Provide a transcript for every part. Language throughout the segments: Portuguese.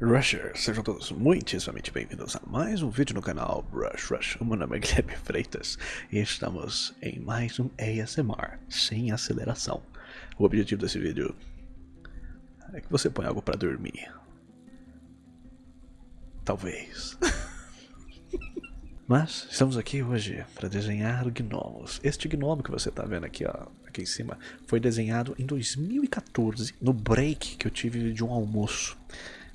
Rushers, sejam todos muitíssimamente bem-vindos a mais um vídeo no canal Rush Rush. O meu nome é Guilherme Freitas e estamos em mais um ASMR sem aceleração. O objetivo desse vídeo é que você ponha algo para dormir. Talvez. Mas estamos aqui hoje para desenhar gnomos. Este gnomo que você está vendo aqui, ó, aqui em cima, foi desenhado em 2014 no break que eu tive de um almoço.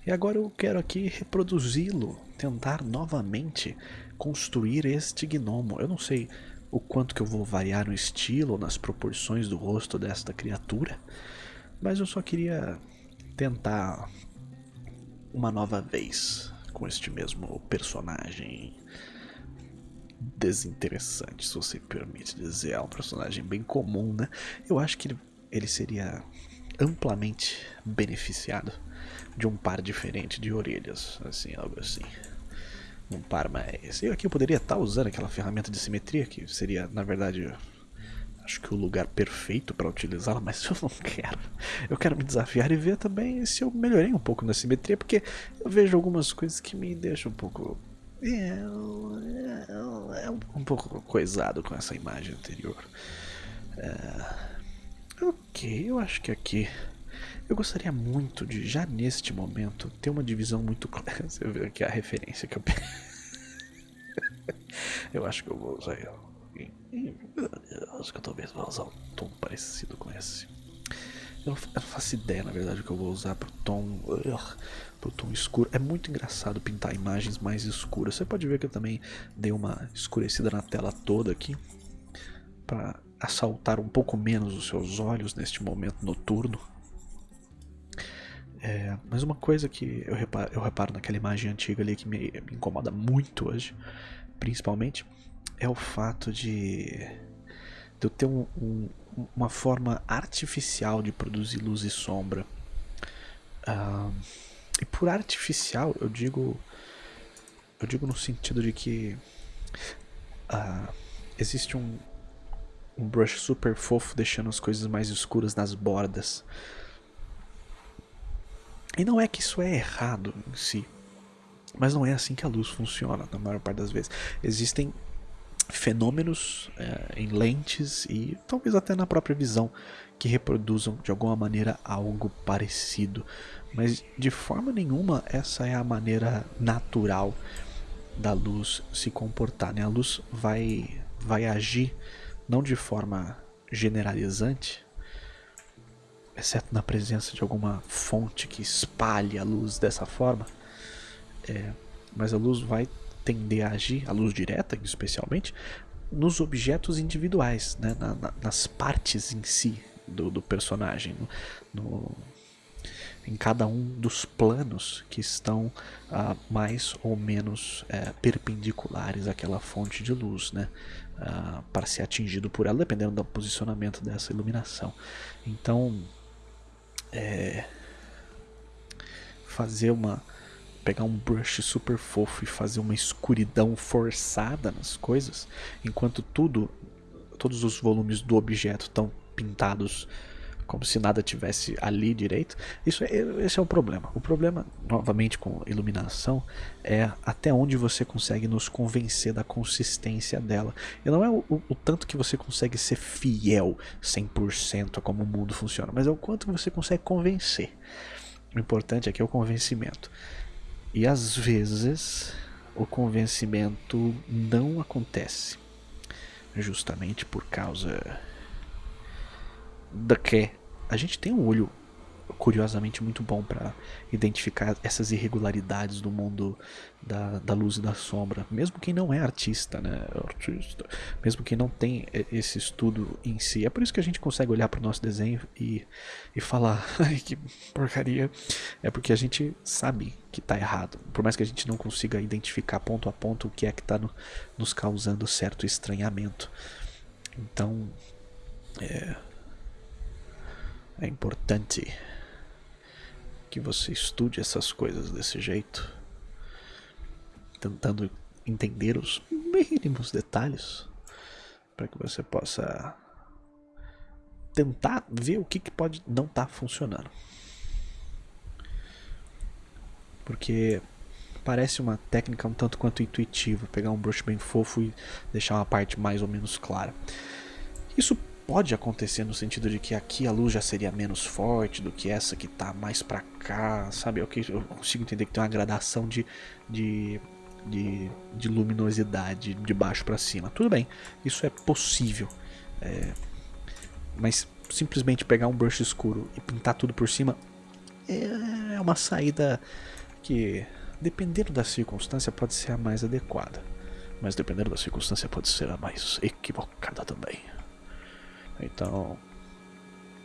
E agora eu quero aqui reproduzi-lo, tentar novamente construir este gnomo. Eu não sei o quanto que eu vou variar no estilo, nas proporções do rosto desta criatura, mas eu só queria tentar uma nova vez com este mesmo personagem desinteressante, se você permite dizer. É um personagem bem comum, né? Eu acho que ele, ele seria amplamente beneficiado de um par diferente de orelhas, assim, algo assim. Um par mais... Eu aqui poderia estar usando aquela ferramenta de simetria, que seria, na verdade, acho que o lugar perfeito para utilizá-la, mas eu não quero. Eu quero me desafiar e ver também se eu melhorei um pouco na simetria, porque eu vejo algumas coisas que me deixam um pouco... É, é um pouco coisado com essa imagem anterior. É, ok, eu acho que aqui eu gostaria muito de, já neste momento, ter uma divisão muito clara. Você vê aqui a referência que eu Eu acho que eu vou usar. Eu acho que eu talvez vou usar um tom parecido com esse. Eu não, faço ideia, na verdade, que eu vou usar pro tom. Pro tom escuro. É muito engraçado pintar imagens mais escuras. Você pode ver que eu também dei uma escurecida na tela toda aqui. Para assaltar um pouco menos os seus olhos neste momento noturno. É, mas uma coisa que eu reparo, eu reparo naquela imagem antiga ali que me, me incomoda muito hoje, principalmente, é o fato de, de eu ter um, um, uma forma artificial de produzir luz e sombra. E por artificial eu digo eu digo no sentido de que uh, existe um, um brush super fofo deixando as coisas mais escuras nas bordas. E não é que isso é errado em si, mas não é assim que a luz funciona na maior parte das vezes. Existem fenômenos é, em lentes e talvez até na própria visão que reproduzam de alguma maneira algo parecido, mas de forma nenhuma essa é a maneira natural da luz se comportar. Né? A luz vai, vai agir não de forma generalizante, exceto na presença de alguma fonte que espalhe a luz dessa forma, é, mas a luz vai tender a agir, a luz direta especialmente, nos objetos individuais, né, na, na, nas partes em si do, do personagem, no, no, em cada um dos planos que estão uh, mais ou menos uh, perpendiculares àquela fonte de luz, né, uh, para ser atingido por ela, dependendo do posicionamento dessa iluminação. Então, é, fazer uma pegar um brush super fofo e fazer uma escuridão forçada nas coisas, enquanto tudo todos os volumes do objeto estão pintados como se nada tivesse ali direito. Isso é, esse é o problema. O problema, novamente com iluminação, é até onde você consegue nos convencer da consistência dela. E não é o, o, o tanto que você consegue ser fiel 100% a como o mundo funciona, mas é o quanto você consegue convencer. O importante aqui é o convencimento. E às vezes o convencimento não acontece. Justamente por causa da que a gente tem um olho curiosamente muito bom para identificar essas irregularidades do mundo da, da luz e da sombra, mesmo quem não é artista, né? Artista, mesmo quem não tem esse estudo em si. É por isso que a gente consegue olhar para o nosso desenho e, e falar, ai que porcaria. É porque a gente sabe que está errado, por mais que a gente não consiga identificar ponto a ponto o que é que está no, nos causando certo estranhamento. Então, é, é importante que você estude essas coisas desse jeito, tentando entender os mínimos detalhes, para que você possa tentar ver o que, que pode não estar tá funcionando. porque parece uma técnica um tanto quanto intuitiva, pegar um brush bem fofo e deixar uma parte mais ou menos clara. Isso pode acontecer no sentido de que aqui a luz já seria menos forte do que essa que está mais para cá, sabe? Eu, eu consigo entender que tem uma gradação de, de, de, de luminosidade de baixo para cima. Tudo bem, isso é possível. É, mas simplesmente pegar um brush escuro e pintar tudo por cima é uma saída que, dependendo da circunstância, pode ser a mais adequada. Mas dependendo da circunstância, pode ser a mais equivocada também. Então,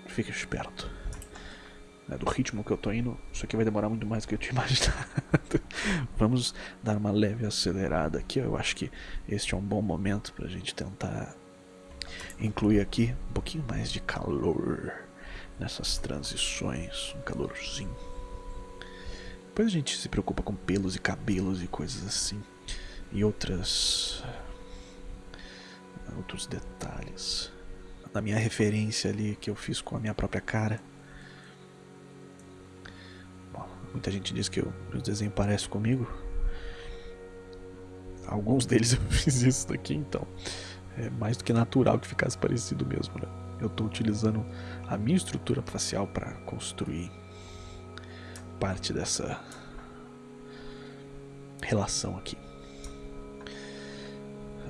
fique esperto. É, do ritmo que eu tô indo, isso aqui vai demorar muito mais do que eu tinha imaginado. Vamos dar uma leve acelerada aqui. Eu acho que este é um bom momento pra gente tentar incluir aqui um pouquinho mais de calor nessas transições, um calorzinho. Depois a gente se preocupa com pelos e cabelos e coisas assim. E outras. outros detalhes na minha referência ali que eu fiz com a minha própria cara. Bom, muita gente diz que o desenho parece comigo. Alguns deles eu fiz isso daqui, então é mais do que natural que ficasse parecido mesmo. Né? Eu estou utilizando a minha estrutura facial para construir parte dessa relação aqui.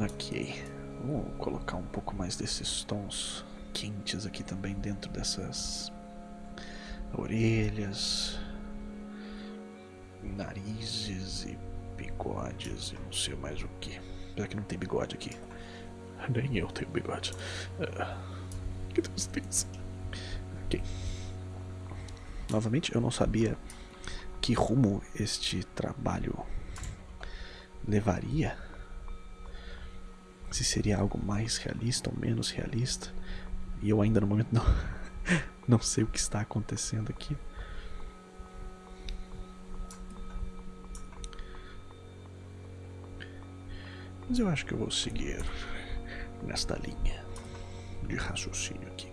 Ok. Vou colocar um pouco mais desses tons quentes aqui também dentro dessas orelhas, narizes e bigodes e não sei mais o que. Apesar que não tem bigode aqui. Nem eu tenho bigode. Uh, que tristeza. Ok. Novamente, eu não sabia que rumo este trabalho levaria se seria algo mais realista ou menos realista. E eu ainda no momento não, não sei o que está acontecendo aqui. Mas eu acho que eu vou seguir nesta linha de raciocínio aqui.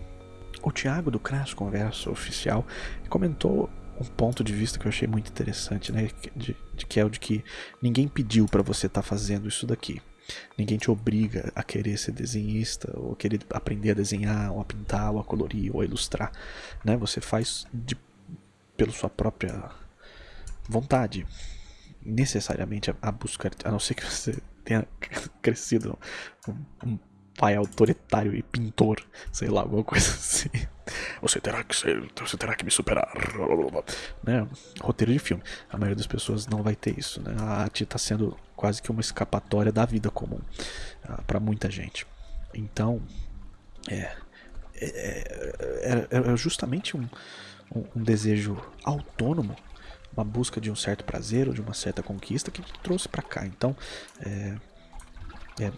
O Thiago do Crash Conversa Oficial comentou um ponto de vista que eu achei muito interessante, né? De, de que é o de que ninguém pediu para você estar tá fazendo isso daqui. Ninguém te obriga a querer ser desenhista, ou querer aprender a desenhar, ou a pintar, ou a colorir, ou a ilustrar. Né? Você faz de, pela sua própria vontade. Necessariamente a, a busca, a não ser que você tenha crescido um, um pai autoritário e pintor, sei lá, alguma coisa assim. Você terá que ser, você terá que me superar. Né? Roteiro de filme. A maioria das pessoas não vai ter isso. Né? A arte está sendo quase que uma escapatória da vida comum uh, para muita gente. Então, é, é, é, é justamente um, um, um, desejo autônomo, uma busca de um certo prazer ou de uma certa conquista que trouxe para cá. Então, é, é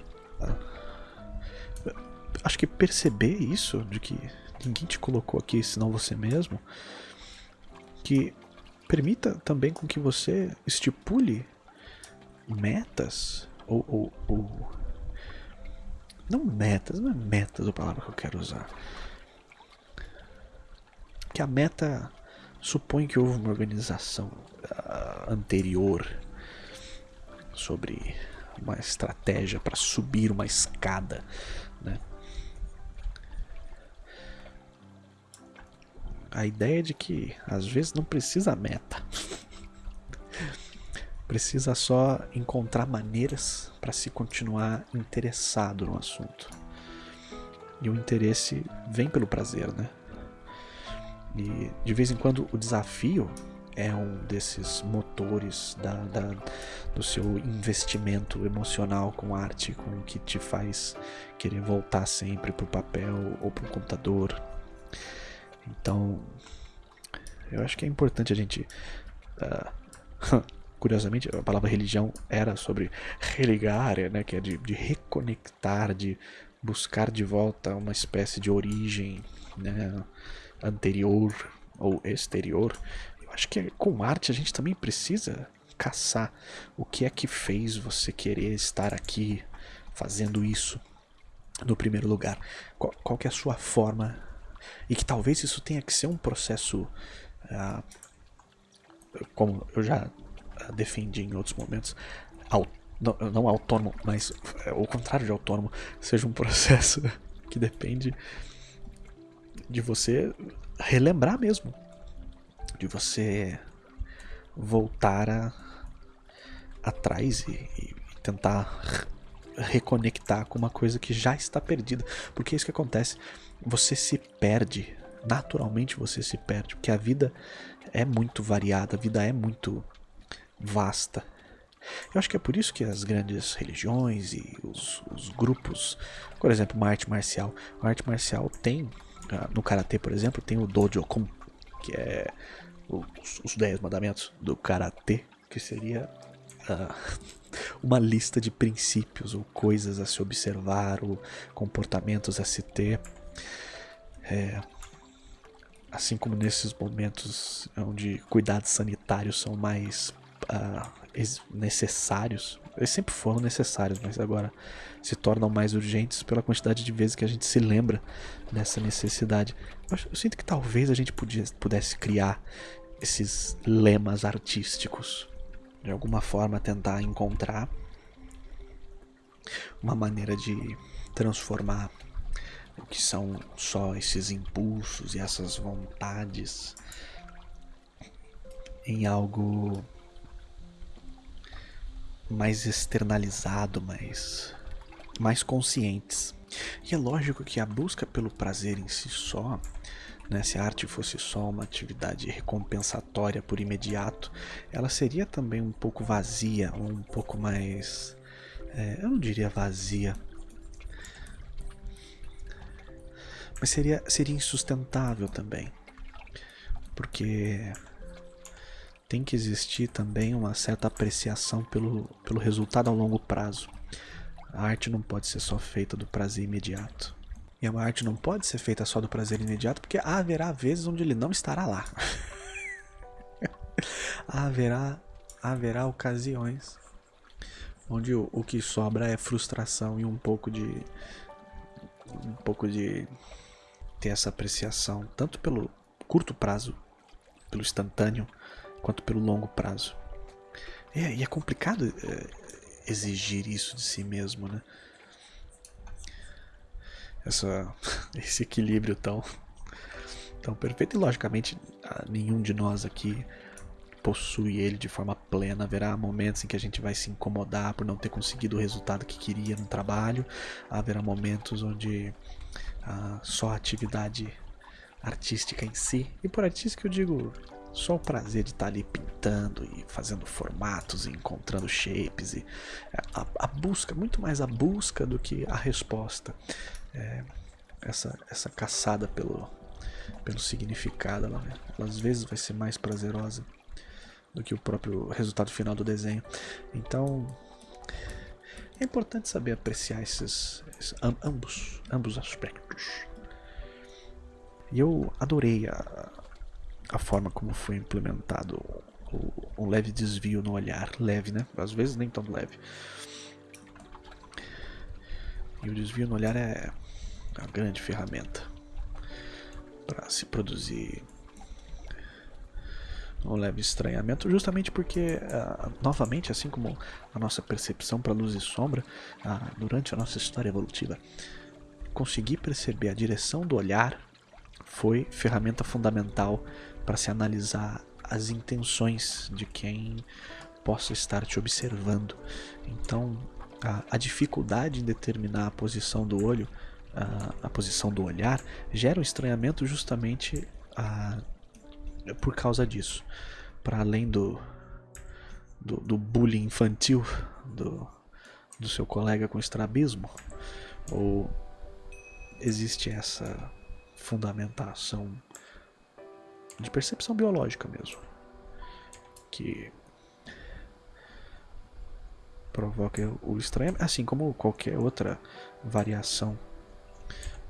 acho que perceber isso, de que ninguém te colocou aqui senão você mesmo, que permita também com que você estipule metas ou, ou, ou não metas, não é metas a palavra que eu quero usar. Que a meta supõe que houve uma organização uh, anterior sobre uma estratégia para subir uma escada, né? A ideia de que às vezes não precisa meta. precisa só encontrar maneiras para se continuar interessado no assunto. E o interesse vem pelo prazer, né? E de vez em quando o desafio é um desses motores da, da, do seu investimento emocional com arte, com o que te faz querer voltar sempre para o papel ou para o computador então, eu acho que é importante a gente. Uh, curiosamente, a palavra religião era sobre religar, né, que é de, de reconectar, de buscar de volta uma espécie de origem né, anterior ou exterior. Eu acho que com arte a gente também precisa caçar o que é que fez você querer estar aqui fazendo isso no primeiro lugar. Qual, qual que é a sua forma e que talvez isso tenha que ser um processo, uh, como eu já uh, defendi em outros momentos, não, não autônomo, mas é, o contrário de autônomo, seja um processo que depende de você relembrar mesmo, de você voltar a, atrás e, e tentar reconectar com uma coisa que já está perdida, porque é isso que acontece, você se perde, naturalmente você se perde, porque a vida é muito variada, a vida é muito vasta. Eu acho que é por isso que as grandes religiões e os, os grupos, por exemplo, uma arte marcial, arte marcial tem, ah, no karatê, por exemplo, tem o Dojo-kun, que é os, os 10 mandamentos do karatê, que seria uh, uma lista de princípios ou coisas a se observar, ou comportamentos a se ter. É, assim como nesses momentos onde cuidados sanitários são mais uh, necessários, eles sempre foram necessários, mas agora se tornam mais urgentes pela quantidade de vezes que a gente se lembra dessa necessidade. Eu, eu sinto que talvez a gente podia, pudesse criar esses lemas artísticos, de alguma forma tentar encontrar uma maneira de transformar o que são só esses impulsos e essas vontades em algo mais externalizado, mais, mais conscientes. E é lógico que a busca pelo prazer em si só, né, se a arte fosse só uma atividade recompensatória por imediato, ela seria também um pouco vazia, um pouco mais. É, eu não diria vazia, mas seria, seria insustentável também. Porque tem que existir também uma certa apreciação pelo, pelo resultado a longo prazo. A arte não pode ser só feita do prazer imediato. E a arte não pode ser feita só do prazer imediato, porque haverá vezes onde ele não estará lá. haverá, haverá ocasiões onde o, o que sobra é frustração e um pouco de. um pouco de ter essa apreciação, tanto pelo curto prazo, pelo instantâneo, quanto pelo longo prazo. É, e é complicado é, exigir isso de si mesmo, né? Essa, esse equilíbrio tão, tão perfeito. E logicamente, nenhum de nós aqui possui ele de forma plena. Haverá momentos em que a gente vai se incomodar por não ter conseguido o resultado que queria no trabalho. Haverá momentos onde só a atividade artística em si, e por artística eu digo só o prazer de estar ali pintando e fazendo formatos e encontrando shapes e a, a busca, muito mais a busca do que a resposta. É, essa, essa caçada pelo, pelo significado, ela, ela às vezes vai ser mais prazerosa do que o próprio resultado final do desenho. Então é importante saber apreciar esses, esses ambos, ambos aspectos. E eu adorei a, a forma como foi implementado o, leve desvio no olhar. Leve, né? Às vezes nem tão leve. E o desvio no olhar é uma grande ferramenta para se produzir um leve estranhamento, justamente porque, uh, novamente, assim como a nossa percepção para luz e sombra, uh, durante a nossa história evolutiva, conseguir perceber a direção do olhar foi ferramenta fundamental para se analisar as intenções de quem possa estar te observando. Então, a, a dificuldade em determinar a posição do olho, a, a posição do olhar, gera um estranhamento justamente a, por causa disso. Para além do, do, do, bullying infantil do, do seu colega com estrabismo, ou existe essa fundamentação de percepção biológica mesmo, que provoca o estranhamento, assim como qualquer outra variação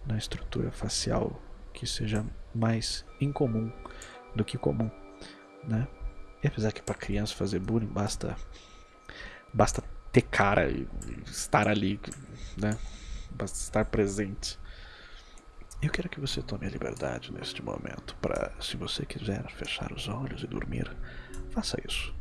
na estrutura facial que seja mais incomum do que comum, né? E apesar que para criança fazer bullying basta basta ter cara e estar ali, né? Basta estar presente. Eu quero que você tome a liberdade neste momento para, se você quiser fechar os olhos e dormir, faça isso.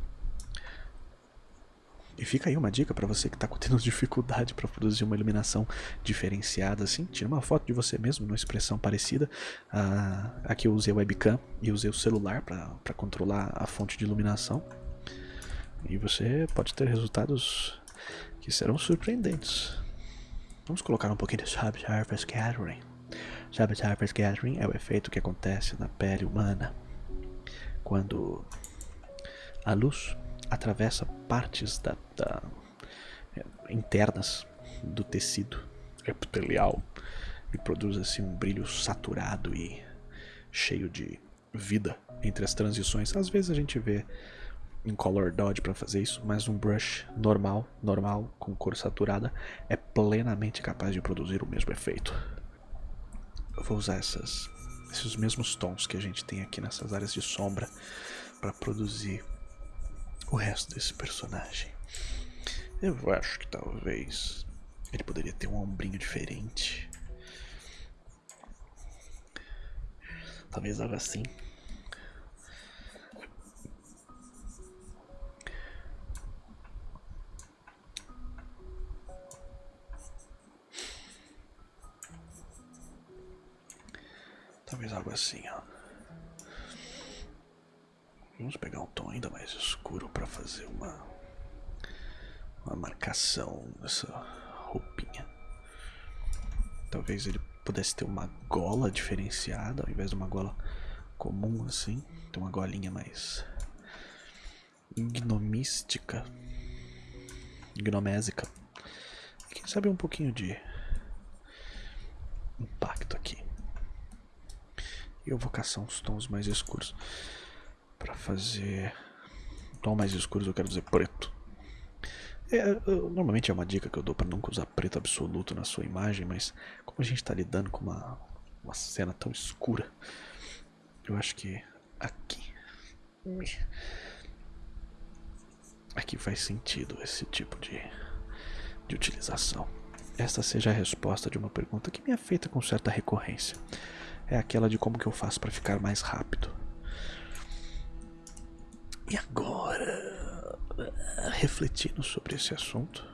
E fica aí uma dica para você que está tendo dificuldade para produzir uma iluminação diferenciada assim. Tira uma foto de você mesmo numa expressão parecida. Ah, aqui eu usei o webcam e usei o celular para controlar a fonte de iluminação. E você pode ter resultados que serão surpreendentes. Vamos colocar um pouquinho de Subsurface Gathering. Subsurface Gathering é o efeito que acontece na pele humana quando a luz atravessa partes da, da, é, internas do tecido epitelial e produz assim um brilho saturado e cheio de vida entre as transições. Às vezes a gente vê em Color Dodge para fazer isso, mas um brush normal, normal, com cor saturada, é plenamente capaz de produzir o mesmo efeito. Eu vou usar essas, esses mesmos tons que a gente tem aqui nessas áreas de sombra para produzir o resto desse personagem. Eu acho que talvez ele poderia ter um ombrinho diferente. Talvez algo assim. Talvez algo assim, ó. Vamos pegar um tom ainda mais escuro para fazer uma uma marcação nessa roupinha. Talvez ele pudesse ter uma gola diferenciada ao invés de uma gola comum assim, ter uma golinha mais gnomística, gnomésica. Quem sabe um pouquinho de impacto aqui. Eu vou caçar uns tons mais escuros para fazer tom mais escuros, eu quero dizer preto. É, normalmente é uma dica que eu dou para nunca usar preto absoluto na sua imagem, mas como a gente está lidando com uma, uma cena tão escura, eu acho que aqui. Aqui faz sentido esse tipo de, de utilização. Esta seja a resposta de uma pergunta que me é feita com certa recorrência. É aquela de como que eu faço para ficar mais rápido. E agora, refletindo sobre esse assunto,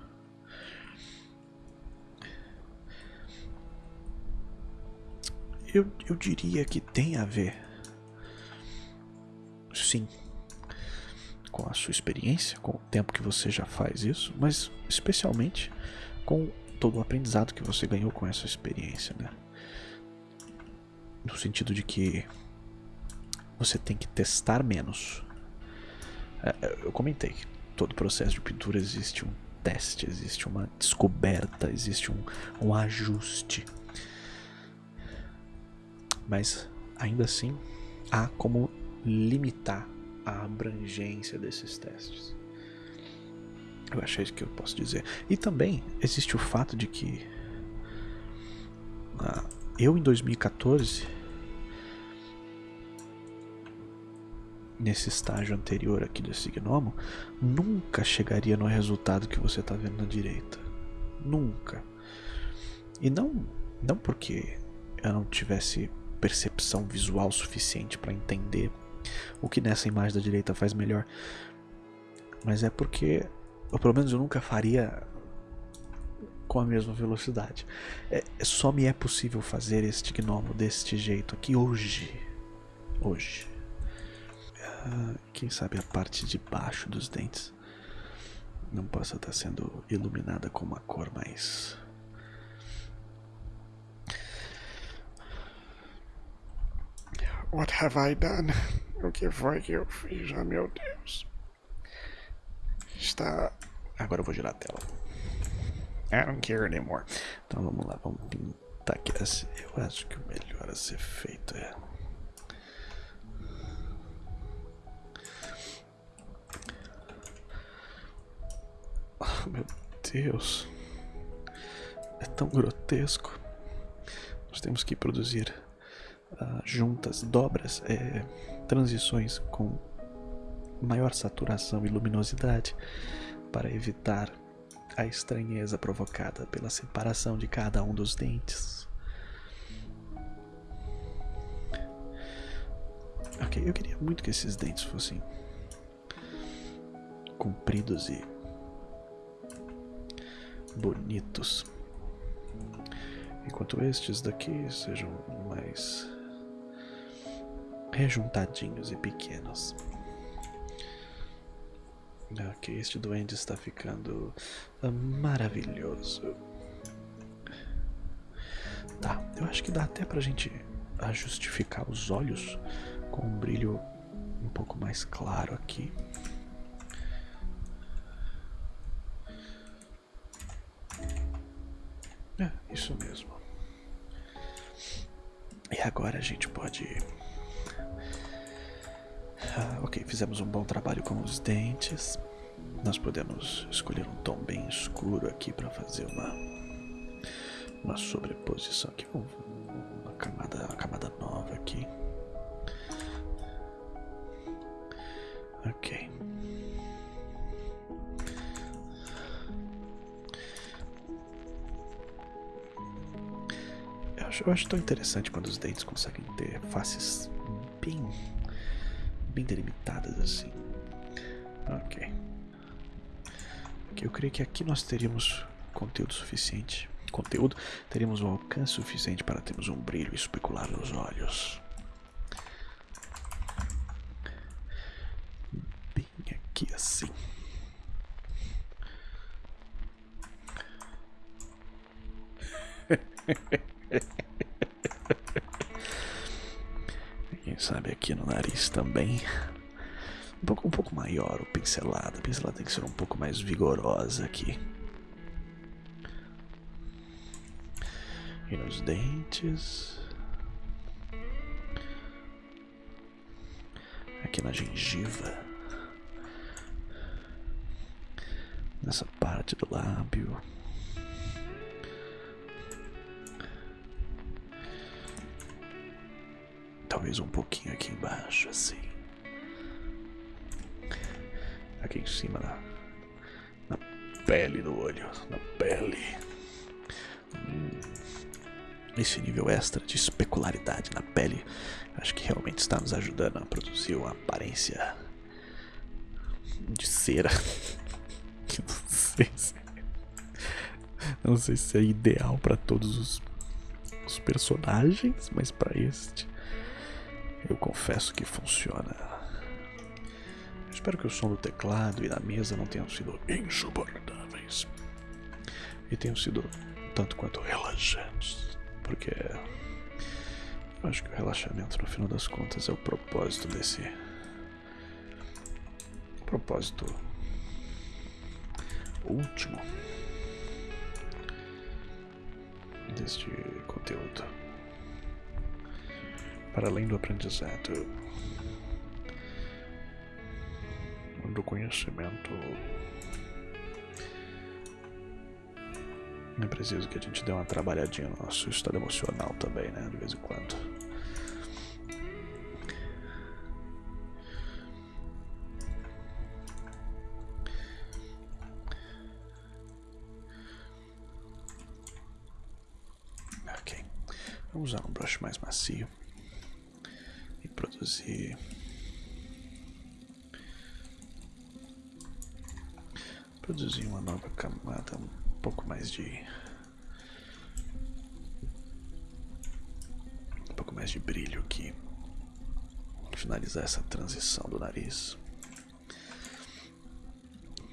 eu, eu diria que tem a ver, sim, com a sua experiência, com o tempo que você já faz isso, mas especialmente com todo o aprendizado que você ganhou com essa experiência, né? No sentido de que você tem que testar menos eu comentei que todo processo de pintura existe um teste, existe uma descoberta, existe um, um ajuste. Mas ainda assim há como limitar a abrangência desses testes. Eu acho isso que eu posso dizer. E também existe o fato de que ah, eu em 2014 nesse estágio anterior aqui desse gnomo, nunca chegaria no resultado que você está vendo na direita. Nunca. E não, não porque eu não tivesse percepção visual suficiente para entender o que nessa imagem da direita faz melhor, mas é porque, ou pelo menos eu nunca faria com a mesma velocidade. É, só me é possível fazer este gnomo deste jeito aqui hoje. Hoje. Ah, quem sabe a parte de baixo dos dentes não possa estar sendo iluminada com uma cor mais. What have I done? O que foi que eu fiz? Oh, meu Deus. Está. Agora eu vou girar a tela. I don't care anymore. Então vamos lá, vamos pintar aqui. Eu acho que o melhor a ser feito é Oh, meu Deus. É tão grotesco. Nós temos que produzir uh, juntas, dobras, é, transições com maior saturação e luminosidade para evitar a estranheza provocada pela separação de cada um dos dentes. Ok, eu queria muito que esses dentes fossem compridos e bonitos. Enquanto estes daqui sejam mais rejuntadinhos e pequenos. Ok, este duende está ficando ah, maravilhoso. Tá, eu acho que dá até pra gente justificar os olhos com um brilho um pouco mais claro aqui. Isso mesmo. E agora a gente pode. Ah, ok, fizemos um bom trabalho com os dentes. Nós podemos escolher um tom bem escuro aqui para fazer uma uma sobreposição aqui, uma camada, uma camada nova aqui. Acho, eu acho tão interessante quando os dentes conseguem ter faces bem, bem delimitadas assim. Ok. Eu creio que aqui nós teríamos conteúdo suficiente. Conteúdo, teríamos um alcance suficiente para termos um brilho especular nos olhos. Bem aqui assim. Quem sabe aqui no nariz também. Um pouco, um pouco maior o pincelado. A pincelada tem que ser um pouco mais vigorosa aqui. E nos dentes. Aqui na gengiva. Nessa parte do lábio. Talvez um pouquinho aqui embaixo, assim. Aqui em cima, na, na pele do olho. Na pele. Hum, esse nível extra de especularidade na pele, acho que realmente está nos ajudando a produzir uma aparência de cera. Não sei se, não sei se é ideal para todos os, os personagens, mas para este eu confesso que funciona. Espero que o som do teclado e da mesa não tenham sido insuportáveis. E tenham sido tanto quanto relaxantes. Porque eu acho que o relaxamento, no final das contas, é o propósito desse. Propósito último deste conteúdo. Para além do aprendizado, do conhecimento, é preciso que a gente dê uma trabalhadinha no nosso estado emocional também, né? De vez em quando. Nariz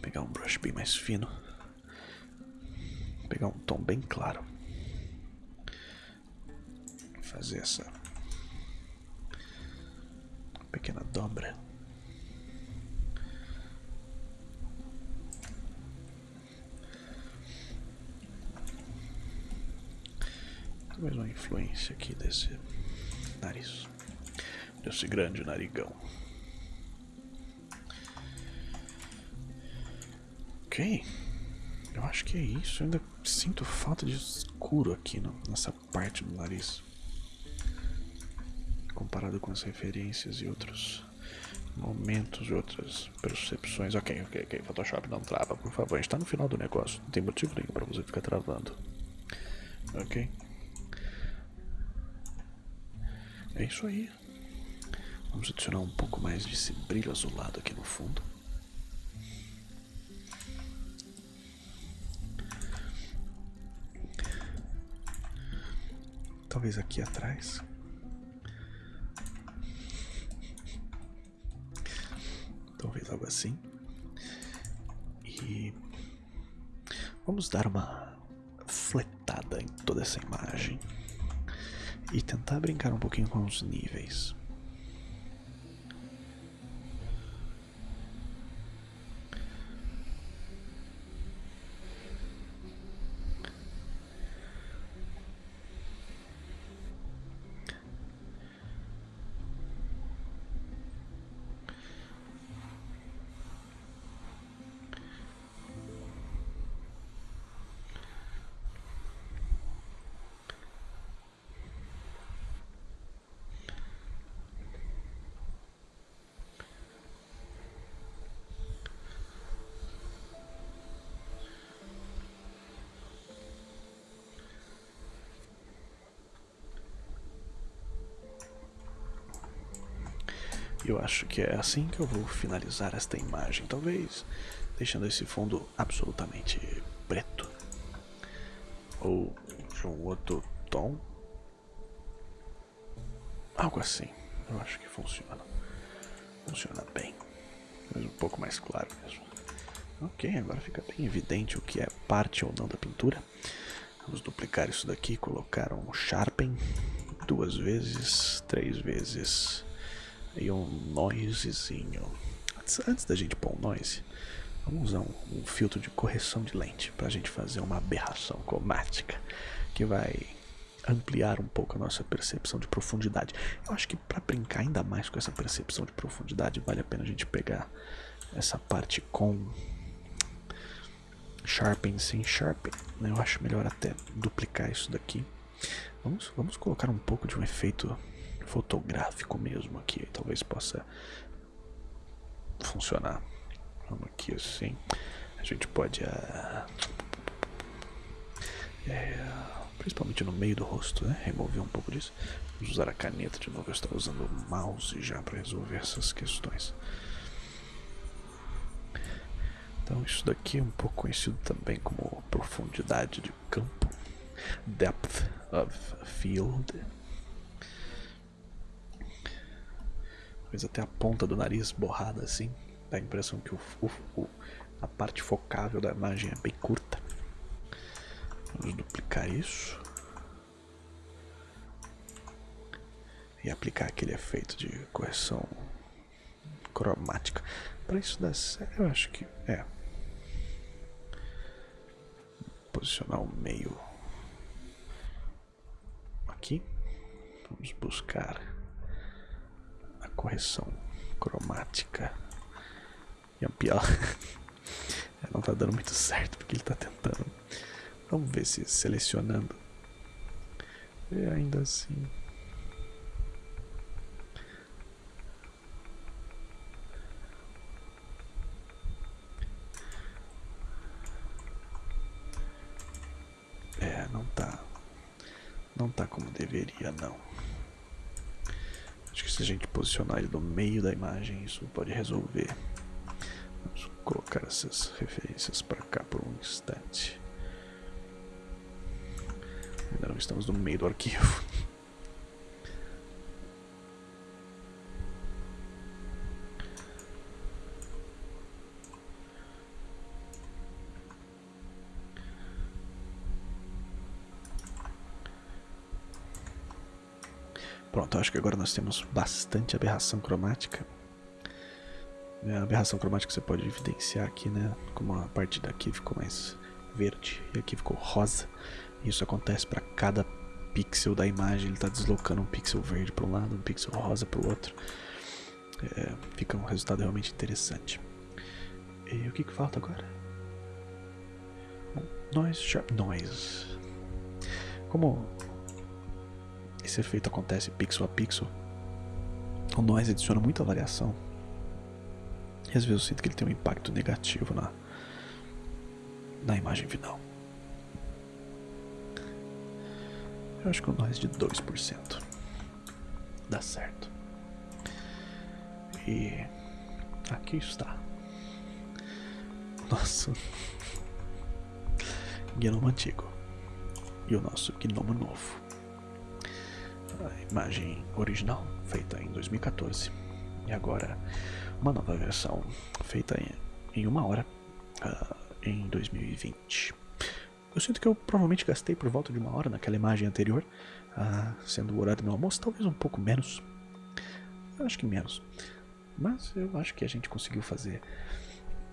pegar um brush bem mais fino pegar um tom bem claro fazer essa pequena dobra. Talvez uma influência aqui desse nariz, desse grande narigão. Ok, eu acho que é isso. Eu ainda sinto falta de escuro aqui no, nessa parte do nariz comparado com as referências e outros momentos e outras percepções. Ok, ok, ok. Photoshop não trava, por favor. A gente tá no final do negócio. Não tem motivo nenhum para você ficar travando. Ok? É isso aí. Vamos adicionar um pouco mais desse brilho azulado aqui no fundo. Talvez aqui atrás. Talvez algo assim. E vamos dar uma fletada em toda essa imagem e tentar brincar um pouquinho com os níveis. Eu acho que é assim que eu vou finalizar esta imagem, talvez deixando esse fundo absolutamente preto. Ou de um outro tom. Algo assim. Eu acho que funciona. Funciona bem. Mas um pouco mais claro mesmo. Ok, agora fica bem evidente o que é parte ou não da pintura. Vamos duplicar isso daqui, colocar um Sharpen duas vezes, três vezes e um noisezinho. Antes, antes da gente pôr um noise, vamos usar um, um filtro de correção de lente para a gente fazer uma aberração cromática que vai ampliar um pouco a nossa percepção de profundidade. Eu acho que para brincar ainda mais com essa percepção de profundidade, vale a pena a gente pegar essa parte com sharpen sem sharpen. Né? Eu acho melhor até duplicar isso daqui. Vamos, vamos colocar um pouco de um efeito fotográfico mesmo aqui. Talvez possa funcionar. Vamos aqui assim. A gente pode. Uh, é, principalmente no meio do rosto, né? Remover um pouco disso. Vamos usar a caneta de novo. Eu estou usando o mouse já para resolver essas questões. Então, isso daqui é um pouco conhecido também como profundidade de campo, depth of field. Talvez até a ponta do nariz borrada assim. Dá a impressão que o, o, a parte focável da imagem é bem curta. Vamos duplicar isso. E aplicar aquele efeito de correção cromática. Para isso dar certo, eu acho que é. Posicionar o meio aqui. Vamos buscar correção cromática e ampliar. Não tá dando muito certo porque ele tá tentando. Vamos ver se selecionando. E ainda assim. É, não tá. Não tá como deveria, não. Se a gente posicionar ele no meio da imagem, isso pode resolver. Vamos colocar essas referências para cá por um instante. Ainda não estamos no meio do arquivo. Pronto, acho que agora nós temos bastante aberração cromática. É, a aberração cromática você pode evidenciar aqui, né? Como a parte daqui ficou mais verde e aqui ficou rosa. Isso acontece para cada pixel da imagem, ele está deslocando um pixel verde para um lado, um pixel rosa para o outro. É, fica um resultado realmente interessante. E o que, que falta agora? Noise Sharp Noise. Como esse efeito acontece pixel a pixel, o noise adiciona muita variação. E às vezes eu sinto que ele tem um impacto negativo na, na imagem final. Eu acho que o noise de 2% dá certo. E aqui está. Nosso gnomo antigo e o nosso gnomo novo. A imagem original, feita em 2014, e agora uma nova versão feita em, uma hora uh, em 2020. Eu sinto que eu provavelmente gastei por volta de uma hora naquela imagem anterior, uh, sendo o horário do meu almoço, talvez um pouco menos. Acho que menos. Mas eu acho que a gente conseguiu fazer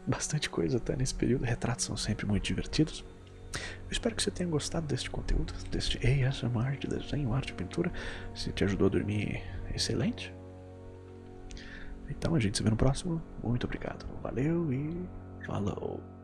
bastante coisa até nesse período. Retratos são sempre muito divertidos. Eu espero que você tenha gostado deste conteúdo, deste ASMR de desenho, arte e pintura. Se te ajudou a dormir, excelente. Então a gente se vê no próximo. Muito obrigado. Valeu e falou.